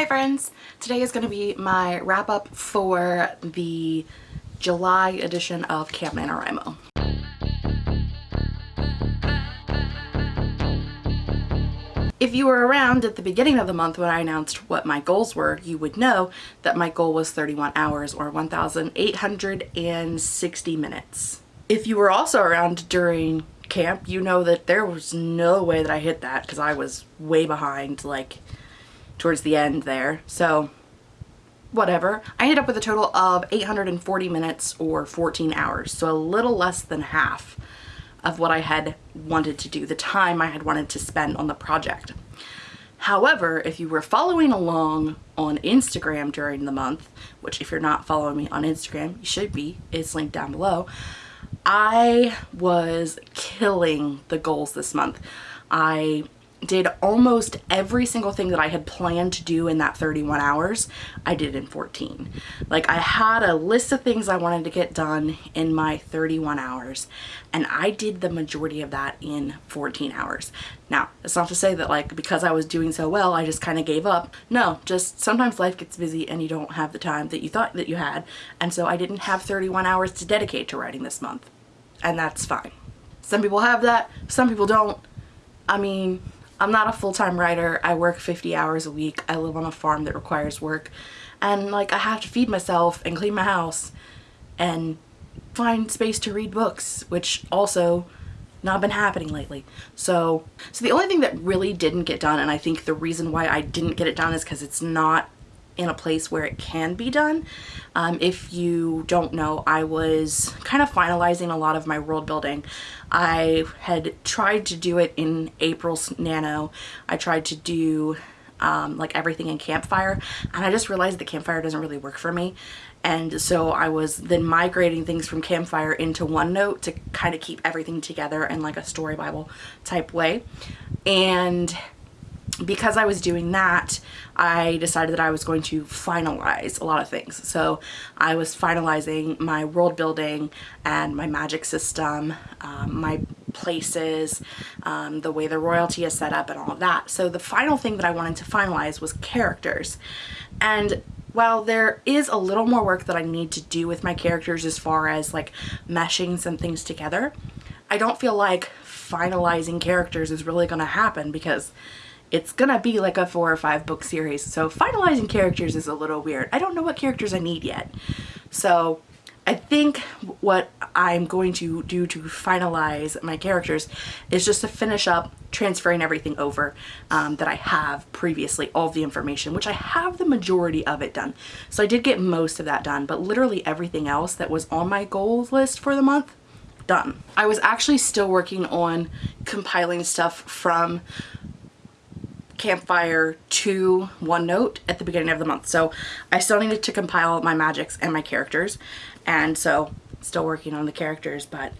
Hi friends! Today is going to be my wrap up for the July edition of Camp NaNoWriMo. If you were around at the beginning of the month when I announced what my goals were, you would know that my goal was 31 hours or 1,860 minutes. If you were also around during camp, you know that there was no way that I hit that because I was way behind like towards the end there. So whatever. I ended up with a total of 840 minutes or 14 hours. So a little less than half of what I had wanted to do, the time I had wanted to spend on the project. However, if you were following along on Instagram during the month, which if you're not following me on Instagram, you should be, it's linked down below, I was killing the goals this month. I did almost every single thing that I had planned to do in that 31 hours, I did in 14. Like I had a list of things I wanted to get done in my 31 hours and I did the majority of that in 14 hours. Now, it's not to say that like because I was doing so well, I just kind of gave up. No, just sometimes life gets busy and you don't have the time that you thought that you had. And so I didn't have 31 hours to dedicate to writing this month. And that's fine. Some people have that, some people don't. I mean, I'm not a full-time writer. I work 50 hours a week. I live on a farm that requires work. And like I have to feed myself and clean my house and find space to read books, which also not been happening lately. So, so the only thing that really didn't get done, and I think the reason why I didn't get it done is because it's not in a place where it can be done. Um, if you don't know, I was kind of finalizing a lot of my world building. I had tried to do it in April's Nano. I tried to do um, like everything in Campfire and I just realized that Campfire doesn't really work for me and so I was then migrating things from Campfire into OneNote to kind of keep everything together in like a story bible type way and because I was doing that, I decided that I was going to finalize a lot of things. So I was finalizing my world building and my magic system, um, my places, um, the way the royalty is set up and all of that. So the final thing that I wanted to finalize was characters. And while there is a little more work that I need to do with my characters as far as like meshing some things together, I don't feel like finalizing characters is really going to happen because it's gonna be like a four or five book series. So finalizing characters is a little weird. I don't know what characters I need yet. So I think what I'm going to do to finalize my characters is just to finish up transferring everything over um, that I have previously, all the information, which I have the majority of it done. So I did get most of that done, but literally everything else that was on my goals list for the month, done. I was actually still working on compiling stuff from Campfire to OneNote at the beginning of the month. So I still needed to compile my magics and my characters. And so still working on the characters, but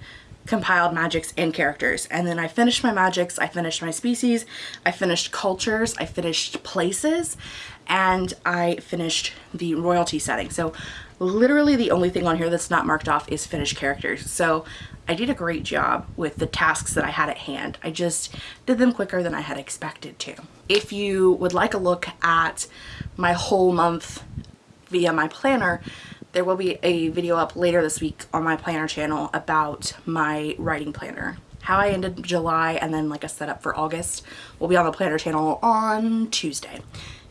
compiled magics and characters. And then I finished my magics, I finished my species, I finished cultures, I finished places, and I finished the royalty setting. So literally the only thing on here that's not marked off is finished characters. So I did a great job with the tasks that I had at hand. I just did them quicker than I had expected to. If you would like a look at my whole month via my planner, there will be a video up later this week on my planner channel about my writing planner. How I ended July and then like a setup for August will be on the planner channel on Tuesday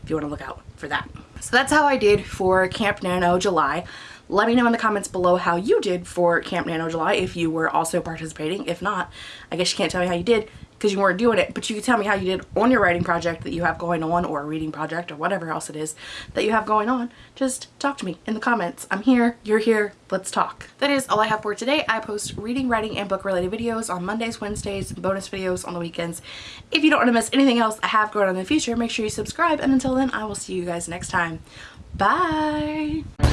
if you want to look out for that. So that's how I did for Camp Nano July. Let me know in the comments below how you did for Camp Nano July if you were also participating. If not, I guess you can't tell me how you did because you weren't doing it, but you can tell me how you did on your writing project that you have going on or a reading project or whatever else it is that you have going on. Just talk to me in the comments. I'm here, you're here, let's talk. That is all I have for today. I post reading, writing, and book related videos on Mondays, Wednesdays, bonus videos on the weekends. If you don't want to miss anything else I have going on in the future, make sure you subscribe, and until then, I will see you guys next time. Bye!